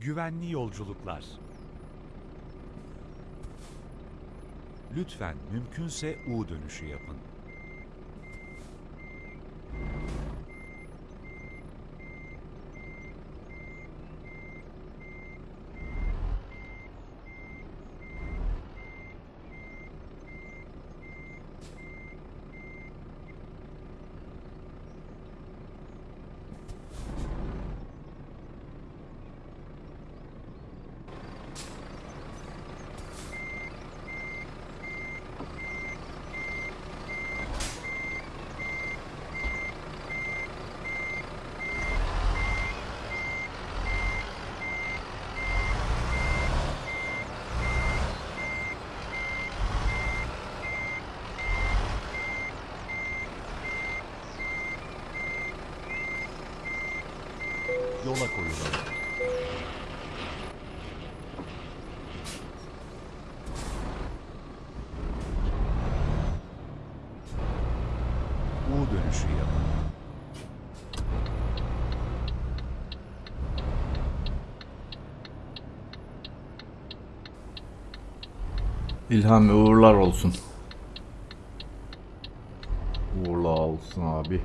Güvenli yolculuklar. Lütfen mümkünse U dönüşü yapın. Yola koyulalım. U dönüşü yapın. İlham uğurlar olsun. Uğurlar olsun abi.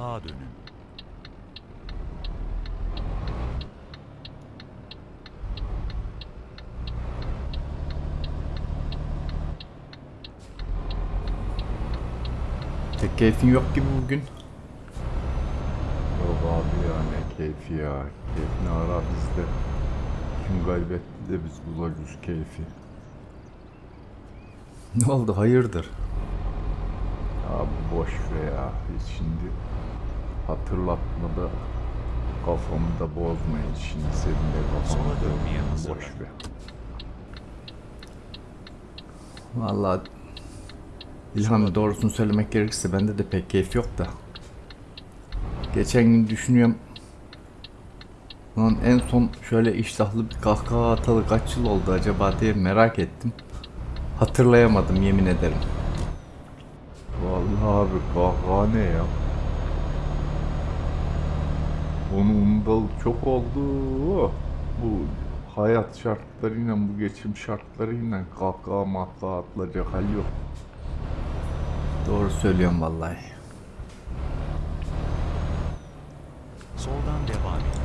Sağa dönün. Tek keyfin yok gibi bugün. Yok abi ya ne keyfi ya. Keyfini ara bizde. Kim kaybetti de biz bulacağız keyfi. Ne oldu hayırdır? Abi boş ver ya. Hiç şimdi hatırlatma da kafamı da bozmayın. Şimdi senin de dönmeye da boş ver. Vallahi İlhan doğrusunu söylemek gerekirse bende de pek keyif yok da. Geçen gün düşünüyorum. Lan en son şöyle iştahlı bir kahkaha atalı kaç yıl oldu acaba diye merak ettim. Hatırlayamadım yemin ederim. Vallahi abi kahkaha ne ya? Onu unutalı çok oldu. Bu hayat şartlarıyla, bu geçim şartlarıyla kahkaha mahkaha atılacak hal yok. Doğru söylüyorum vallahi. Soldan devam edin.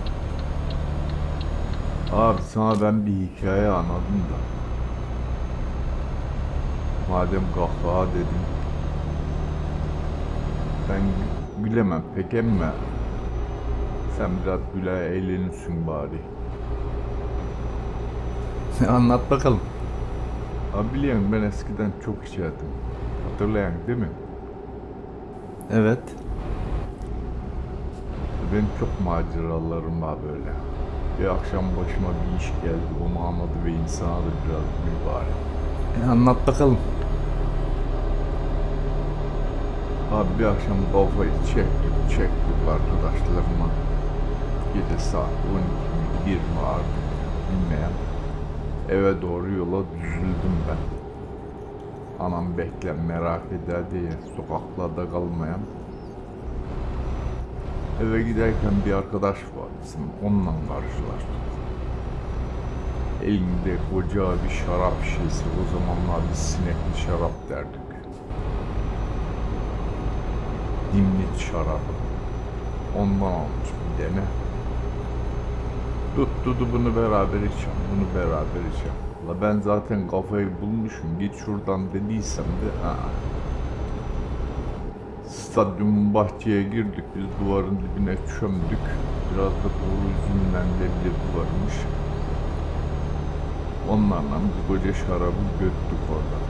Abi sana ben bir hikaye anladım da. Madem kahkaha dedim. Ben bilemem pek emme. Sen biraz güle eğlenirsin bari. Anlat bakalım. Abi biliyorsun ben eskiden çok içerdim. Hatırlayan değil mi? Evet. Benim çok maceralarım var böyle. Bir akşam başıma bir iş geldi, onu anladı ve insana da biraz mübarek. E, anlat bakalım. Abi bir akşam kafayı çektik, çektik arkadaşlarıma. Gece saat 12 mi, 1 mi artık bilmeyen. Eve doğru yola düzüldüm ben. Anam bekle merak eder diye sokaklarda kalmayan. Eve giderken bir arkadaş var bizim onunla karşılaştık. Elinde koca bir şarap şişesi o zamanlar biz sinekli şarap derdik. Dimlit şarabı. Ondan almış bir dene. Tuttu bunu beraber içeceğim, bunu beraber içeceğim. La ben zaten kafayı bulmuşum, git şuradan dediysem de ha. Stadyumun bahçeye girdik, biz duvarın dibine çömdük. Biraz da doğru yüzünden leblebi varmış. Onlarla biz koca şarabı göttük orada.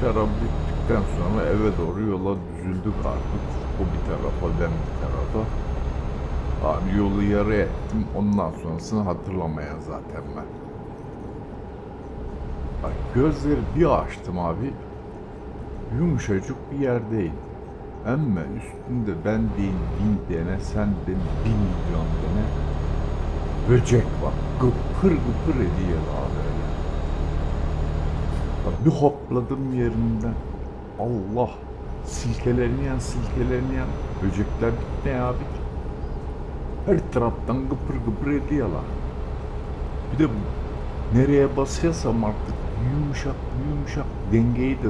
Şarap bittikten sonra eve doğru yola düzüldük artık. O bir tarafa, ben bir tarafa. Abi yolu yarı ettim. Ondan sonrasını hatırlamaya zaten ben. Bak gözleri bir açtım abi. Yumuşacık bir yerdeyim. Ama üstünde ben değil bin dene, sen de bin milyon dene. Böcek var. Gıpır gıpır ediyor abi. Ya Bir hopladım yerimden. Allah. Silkeleniyen silkeleniyen. Böcekler ne abi? Her taraftan gıpır gıpır ediyorlar. Bir de nereye basıyorsam artık yumuşak yumuşak dengeyi de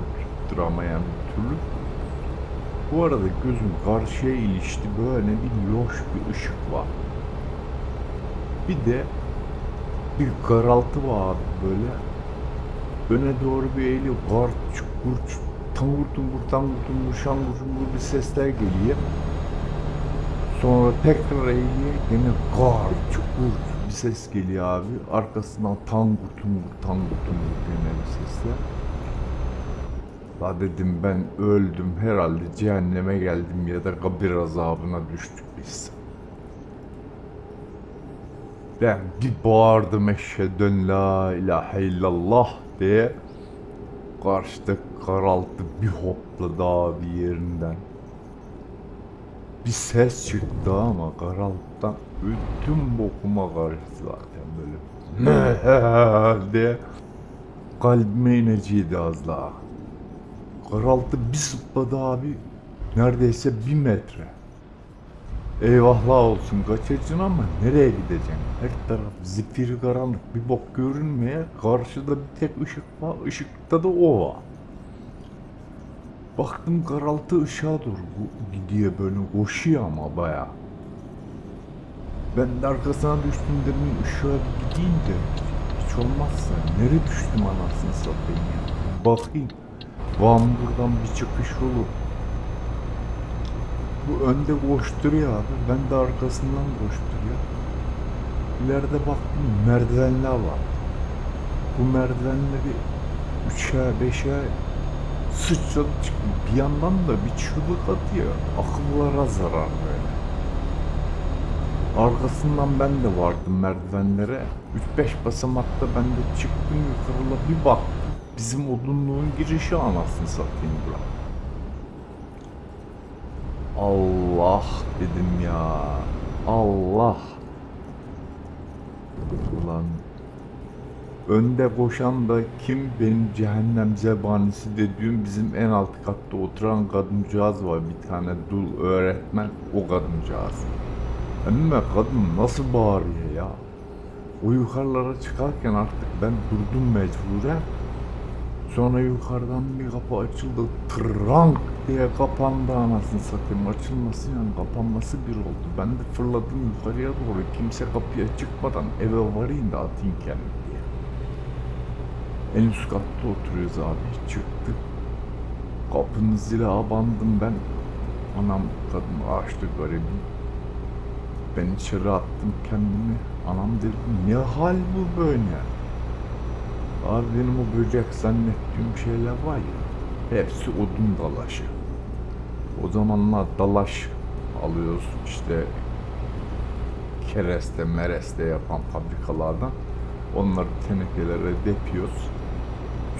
tutturamayan bir türlü. Bu arada gözüm karşıya ilişti böyle bir loş bir ışık var. Bir de bir karaltı var böyle. Öne doğru bir eğiliyor. Gar çukur çukur tangur tungur tangur tungur şangur şungur bir sesler geliyor. Sonra tekrar eğiliyor. Yine gar çukur bir ses geliyor abi. Arkasından tangur tungur tangur tungur gene bir sesler. La dedim ben öldüm herhalde cehenneme geldim ya da kabir azabına düştük biz. Ben bir bağırdım eşhedün la ilahe illallah diye. Karşıda karaltı bir hopladı abi yerinden. Bir ses çıktı ama karaltıdan ödüm bokuma karıştı zaten böyle. diye kalbime ineciydi az daha. Karaltı bir sıpladı abi. Neredeyse bir metre. Eyvahlar olsun kaçacaksın ama nereye gideceksin? Her taraf zifiri karanlık bir bok görünmeye karşıda bir tek ışık var. Işıkta da o var. Baktım karaltı ışığa doğru gidiyor böyle koşuyor ama baya. Ben de arkasına düştüm dedim ışığa gideyim de hiç olmazsa nereye düştüm anasını satayım ya. Bakayım. Van buradan bir çıkış olur. Bu önde koşturuyor abi. Ben de arkasından koşturuyor. İleride baktım merdivenler var. Bu merdivenleri 3'e 5'e sıçradık bir yandan da bir çığlık atıyor. Akıllara zarar böyle. Arkasından ben de vardım merdivenlere. 3-5 basamakta ben de çıktım yukarıla bir bak. Bizim odunluğun girişi anasını satayım bura. Allah dedim ya. Allah. Önde koşan da kim benim cehennem zebanisi dediğim bizim en alt katta oturan kadıncağız var bir tane dul öğretmen o kadıncağız. Ama kadın nasıl bağırıyor ya. O yukarılara çıkarken artık ben durdum mecburen. Sonra yukarıdan bir kapı açıldı. Trank diye kapandı anasını satayım. Açılması yani kapanması bir oldu. Ben de fırladım yukarıya doğru. Kimse kapıya çıkmadan eve varayım da atayım kendimi. En üst katta oturuyoruz abi. Çıktık. Kapının zila bandım ben. Anam kadın açtı garibim. Ben içeri attım kendimi. Anam dedim ne hal bu böyle? Abi benim o böcek zannettiğim şeyler var ya. Hepsi odun dalaşı. O zamanlar dalaş alıyorsun işte kereste mereste yapan fabrikalardan. Onları tenekelere depiyoruz.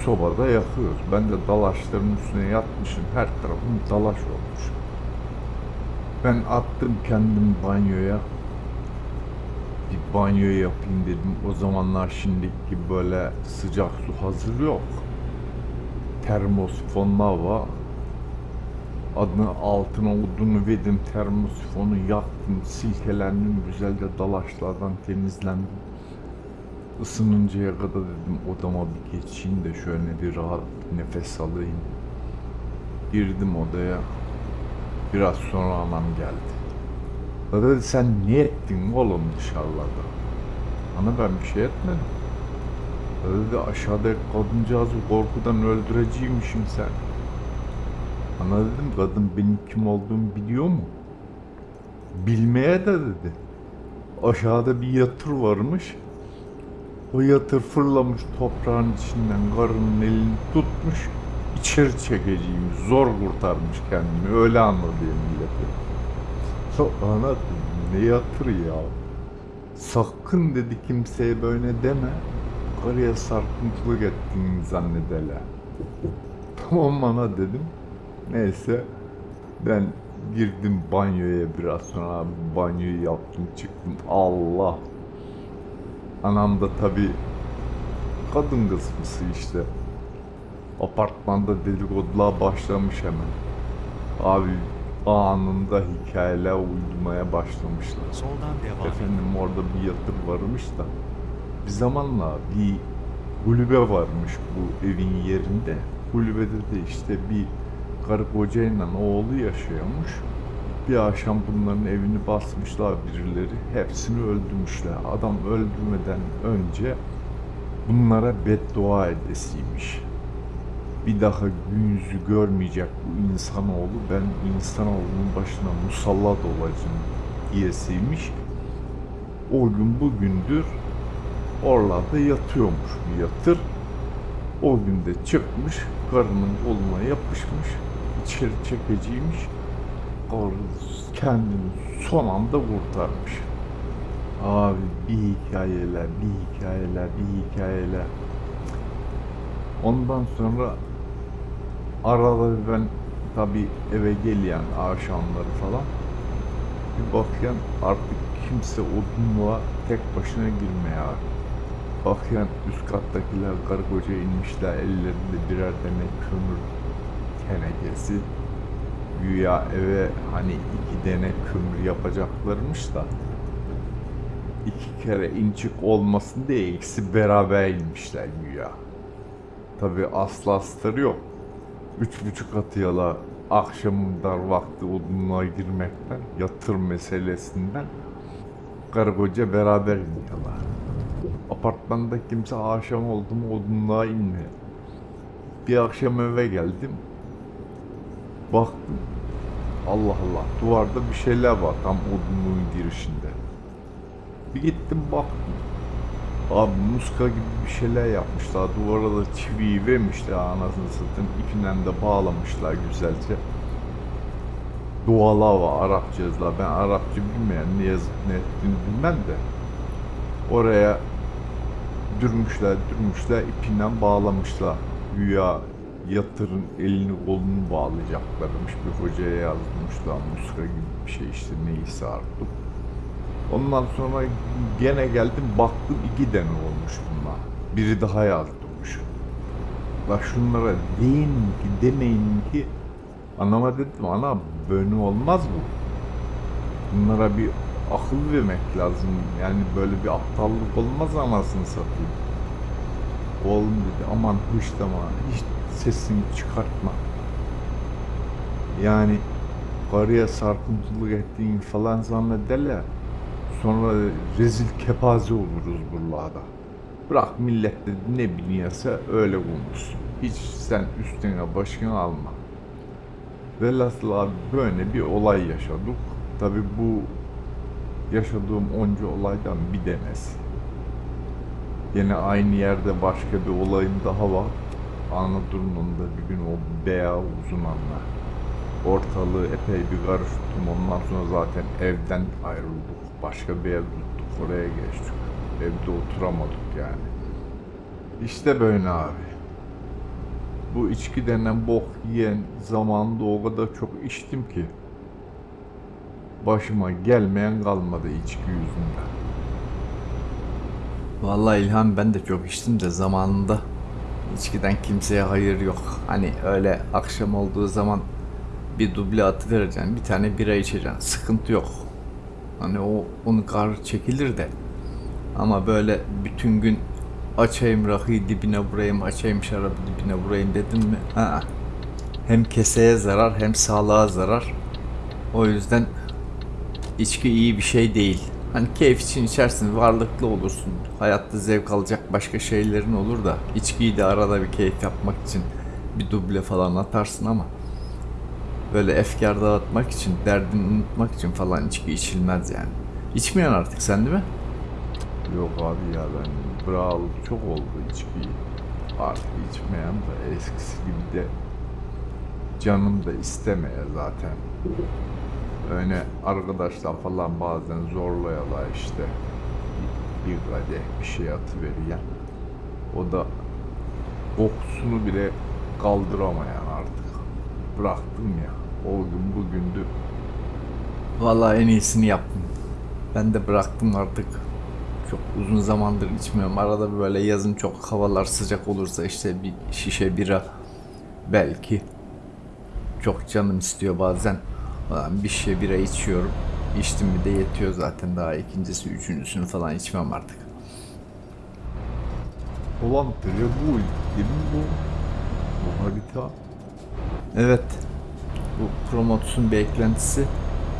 Sobada yakıyoruz. Ben de dalaşların üstüne yatmışım. Her tarafım dalaş olmuş. Ben attım kendim banyoya. Bir banyo yapayım dedim. O zamanlar şimdiki gibi böyle sıcak su hazır yok. Termosifonlar var. Adını altına odunu verdim. Termosifonu yaktım. Silkelendim. Güzel de dalaşlardan temizlendim. Isınıncaya kadar dedim odama bir geçeyim de şöyle bir rahat nefes alayım. Girdim odaya. Biraz sonra anam geldi. O dedi sen ne ettin oğlum dışarıda? Ana ben bir şey etmedim. O dedi aşağıda kadıncağızı korkudan öldüreceğimmişim sen. Ana dedim kadın benim kim olduğumu biliyor mu? Bilmeye de dedi. Aşağıda bir yatır varmış. O yatır fırlamış toprağın içinden karının elini tutmuş. içeri çekeceğim. Zor kurtarmış kendini. Öyle anladı milleti. Ana ne yatır ya. Sakın dedi kimseye böyle deme. Karıya sarkıntılık ettiğini zannederler. Tamam ana dedim. Neyse. Ben girdim banyoya biraz sonra banyoyu yaptım çıktım Allah. Anam da tabi kadın kısmısı işte. Apartmanda dedikodular başlamış hemen. Abi anında hikayeler uydurmaya başlamışlar. Soldan devam. Efendim orada bir yatır varmış da bir zamanla bir kulübe varmış bu evin yerinde. Kulübede de işte bir karı kocayla oğlu yaşıyormuş. Bir akşam bunların evini basmışlar birileri. Hepsini öldürmüşler. Adam öldürmeden önce bunlara beddua edesiymiş. Bir daha gün yüzü görmeyecek bu insanoğlu. Ben insanoğlunun başına musallat olacağım diyesiymiş. O gün bugündür oralarda yatıyormuş bir yatır. O gün de çıkmış, karının koluna yapışmış, içeri çekeceğiymiş. Karı kendini son anda kurtarmış. Abi bir hikayeler, bir hikayeler, bir hikayeler. Ondan sonra arada ben tabi eve geleyen akşamları falan bir bakıyan artık kimse odunluğa tek başına girmeye abi. Bakıyan üst kattakiler karı koca inmişler ellerinde birer tane kömür tenekesi. Güya eve hani iki tane kömür yapacaklarmış da iki kere incik olmasın diye ikisi beraber inmişler güya. Tabi aslı astarı yok. Üç buçuk atıyala akşamın dar vakti odunluğa girmekten, yatır meselesinden karı koca beraber iniyorlar. Apartmanda kimse akşam oldu mu odunluğa inmiyor. Bir akşam eve geldim. Baktım. Allah Allah duvarda bir şeyler var tam odunluğun girişinde. Bir gittim baktım. Abi muska gibi bir şeyler yapmışlar. Duvara da çiviyi vermişler anasını satayım. İpinden de bağlamışlar güzelce. Dualar var Arapça. Ben Arapça bilmeyen ne yazıp ne ettiğini bilmem de. Oraya dürmüşler dürmüşler ipinden bağlamışlar. Güya yatırın elini kolunu bağlayacaklarmış. Bir hocaya yazmışlar muska gibi bir şey işte neyse artık. Ondan sonra gene geldim baktım iki tane olmuş bunlar. Biri daha yazdırmış. La şunlara deyin ki demeyin ki anama dedim ana böyle olmaz bu. Bunlara bir akıl vermek lazım. Yani böyle bir aptallık olmaz anasını satayım. Oğlum dedi aman hışlama hiç sesini çıkartma. Yani karıya sarkıntılık ettiğin falan zannederler. Sonra rezil kepaze oluruz buralarda. Bırak millet de ne biliyorsa öyle konuşsun. Hiç sen üstüne başını alma. Velhasıl abi böyle bir olay yaşadık. Tabi bu yaşadığım onca olaydan bir denesi. Yine aynı yerde başka bir olayım daha var. Anadolu'nun da bir gün o beyaz uzun anlar. Ortalığı epey bir karıştırdım. Ondan sonra zaten evden ayrıldık. Başka bir ev tuttuk. Oraya geçtik. Evde oturamadık yani. İşte böyle abi. Bu içki denen bok yiyen zamanında o kadar çok içtim ki. Başıma gelmeyen kalmadı içki yüzünden. Vallahi İlhan ben de çok içtim de zamanında içkiden kimseye hayır yok. Hani öyle akşam olduğu zaman bir duble atı vereceksin, bir tane bira içeceksin. Sıkıntı yok. Hani o onun kar çekilir de. Ama böyle bütün gün açayım rakıyı dibine vurayım, açayım şarabı dibine vurayım dedim mi? Ha. Hem keseye zarar hem sağlığa zarar. O yüzden içki iyi bir şey değil. Hani keyif için içersin, varlıklı olursun. Hayatta zevk alacak başka şeylerin olur da içkiyi de arada bir keyif yapmak için bir duble falan atarsın ama böyle efkar dağıtmak için, derdini unutmak için falan içki içilmez yani. İçmiyorsun artık sen değil mi? Yok abi ya ben bıralı çok oldu içkiyi. Artık içmeyen de eskisi gibi de canım da istemeye zaten. Öyle arkadaşlar falan bazen zorluyorlar işte. Bir, kadeh bir şey atıveriyen. O da kokusunu bile kaldıramayan artık. Bıraktım ya. O gün bugündü. Vallahi en iyisini yaptım. Ben de bıraktım artık. Çok uzun zamandır içmiyorum. Arada böyle yazın çok havalar sıcak olursa işte bir şişe bira belki. Çok canım istiyor bazen. Ulan bir şişe bira içiyorum. İçtim bir de yetiyor zaten. Daha ikincisi, üçüncüsünü falan içmem artık. Bu değil mi bu? Bu harita. Evet. Bu Promotus'un bir eklentisi.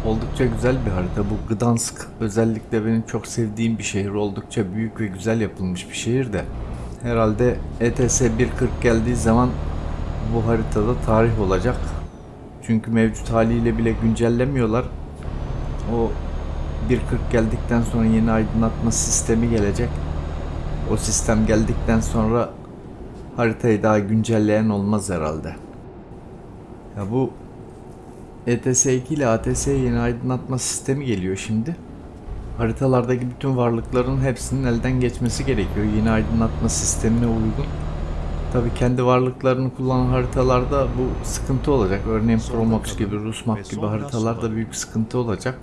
Oldukça güzel bir harita. Bu Gdansk özellikle benim çok sevdiğim bir şehir. Oldukça büyük ve güzel yapılmış bir şehir de. Herhalde ETS 1.40 geldiği zaman bu haritada tarih olacak. Çünkü mevcut haliyle bile güncellemiyorlar. O 1.40 geldikten sonra yeni aydınlatma sistemi gelecek. O sistem geldikten sonra haritayı daha güncelleyen olmaz herhalde. Ya bu ETS 2 ile ATS yeni aydınlatma sistemi geliyor şimdi. Haritalardaki bütün varlıkların hepsinin elden geçmesi gerekiyor yeni aydınlatma sistemine uygun. Tabi kendi varlıklarını kullanan haritalarda bu sıkıntı olacak. Örneğin Promox gibi, Rusmap gibi haritalarda büyük sıkıntı olacak.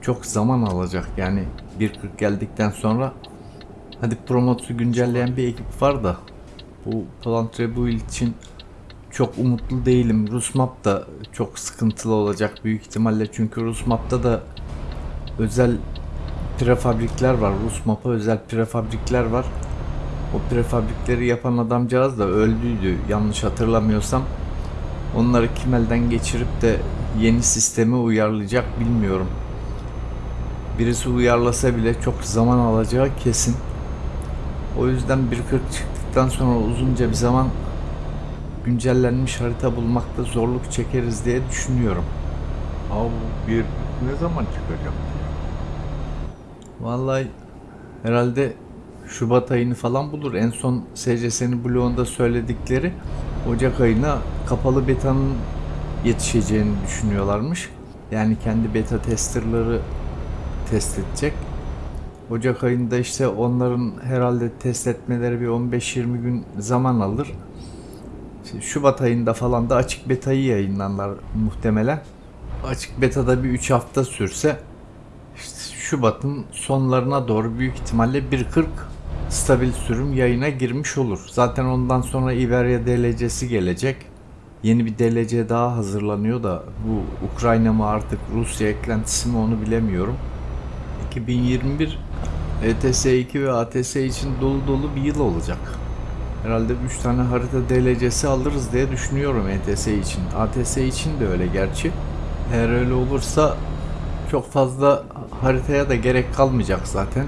Çok zaman alacak yani 1.40 geldikten sonra Hadi Promox'u güncelleyen bir ekip var da bu Plant Rebuild için çok umutlu değilim. Rusmap da çok sıkıntılı olacak büyük ihtimalle çünkü Rusmap'ta da özel prefabrikler var. Rusmap'a özel prefabrikler var. O prefabrikleri yapan adamcağız da öldüydü yanlış hatırlamıyorsam. Onları kim elden geçirip de yeni sisteme uyarlayacak bilmiyorum. Birisi uyarlasa bile çok zaman alacağı kesin. O yüzden 1.40 çıktıktan sonra uzunca bir zaman güncellenmiş harita bulmakta zorluk çekeriz diye düşünüyorum. Abi bir ne zaman çıkacak? Vallahi herhalde Şubat ayını falan bulur. En son SCS'nin bloğunda söyledikleri Ocak ayına kapalı betanın yetişeceğini düşünüyorlarmış. Yani kendi beta testerları test edecek. Ocak ayında işte onların herhalde test etmeleri bir 15-20 gün zaman alır. İşte Şubat ayında falan da açık betayı yayınlarlar muhtemelen. Açık betada bir 3 hafta sürse işte Şubat'ın sonlarına doğru büyük ihtimalle 1.40 stabil sürüm yayına girmiş olur. Zaten ondan sonra Iberia DLC'si gelecek. Yeni bir DLC daha hazırlanıyor da bu Ukrayna mı artık Rusya eklentisi mi onu bilemiyorum. 2021 ETS 2 ve ATS için dolu dolu bir yıl olacak. Herhalde 3 tane harita DLC'si alırız diye düşünüyorum ETS için. ATS için de öyle gerçi. Eğer öyle olursa çok fazla haritaya da gerek kalmayacak zaten.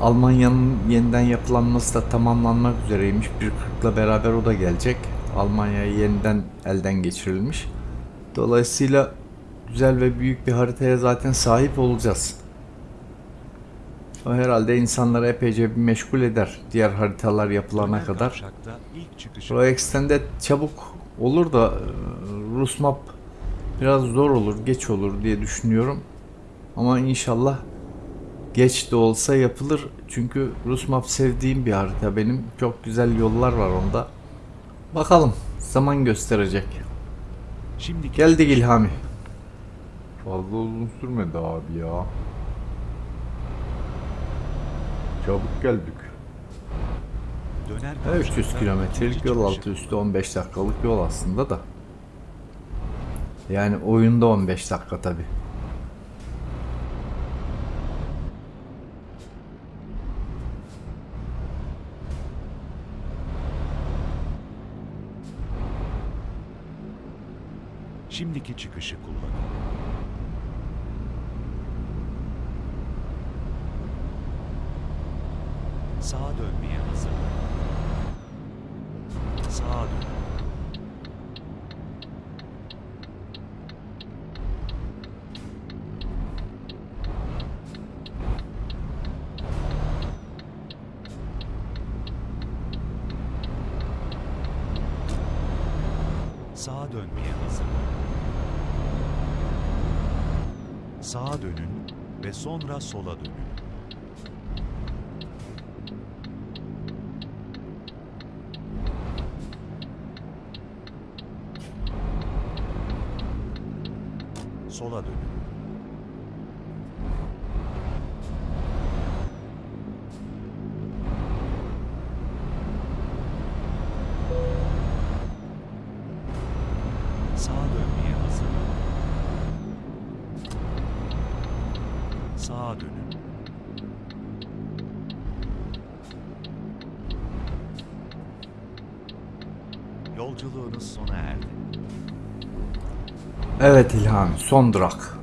Almanya'nın yeniden yapılanması da tamamlanmak üzereymiş. 1.40'la beraber o da gelecek. Almanya yeniden elden geçirilmiş. Dolayısıyla güzel ve büyük bir haritaya zaten sahip olacağız. O herhalde insanları epeyce bir meşgul eder diğer haritalar yapılana kadar. Pro Extended çabuk olur da e, Rus map biraz zor olur, geç olur diye düşünüyorum. Ama inşallah geç de olsa yapılır. Çünkü Rus map sevdiğim bir harita benim. Çok güzel yollar var onda. Bakalım zaman gösterecek. Şimdi Geldik İlhami. Fazla uzun sürmedi abi ya. Çabuk geldik. döner Evet, 300 kavşakta kilometrelik yol altı üstü 15 dakikalık yol aslında da. Yani oyunda 15 dakika tabi. Şimdiki çıkışı kullanın. Sağa dönmeye hazır. Sağa dön. Sağa dönmeye hazır. Sağa dönün ve sonra sola dönün. Sola dönün. Sağa dönmeye hazırlanın. Sağa dönün. Yolculuğunuz sona erdi. Evet İlhami son durak.